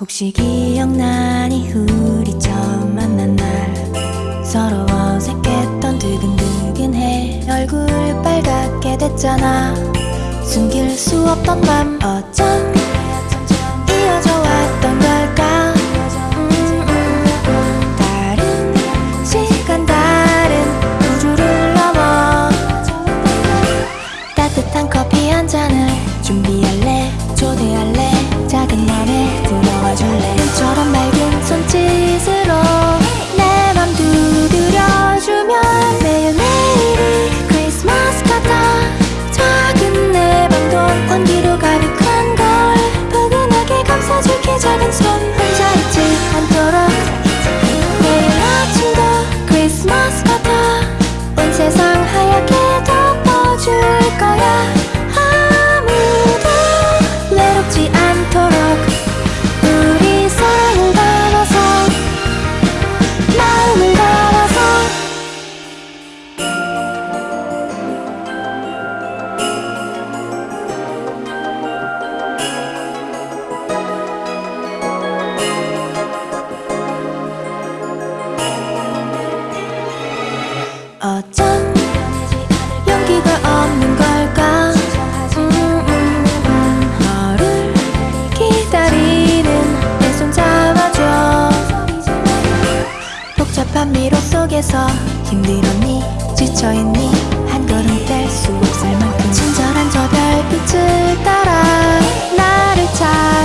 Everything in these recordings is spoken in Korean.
혹시 기억나니 우리 처음 만난 날? 서로 어색했던 두근두근해 얼굴 빨갛게 됐잖아. 숨길 수 없던 밤 어쩜 속에서 힘든 언니 지쳐있니? 한 걸음 뗄 수 없을 만큼 친절한 저 별빛을 따라 나를 찾아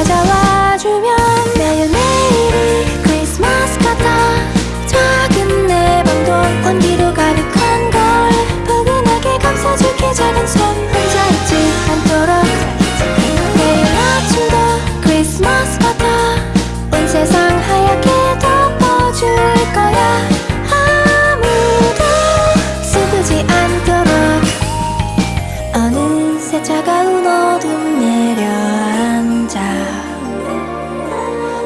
차가운 어둠 내려앉아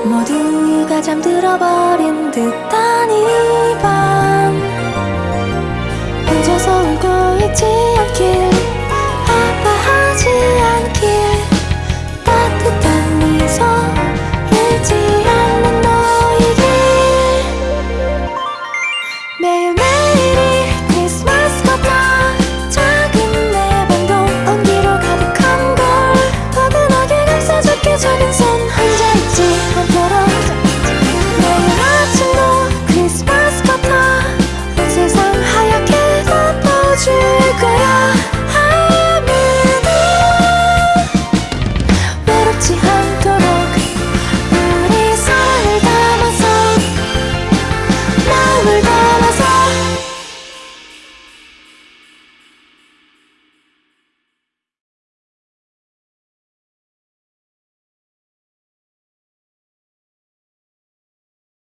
모두가 잠들어버린 듯한 이밤. 혼자서 울고 있지 않길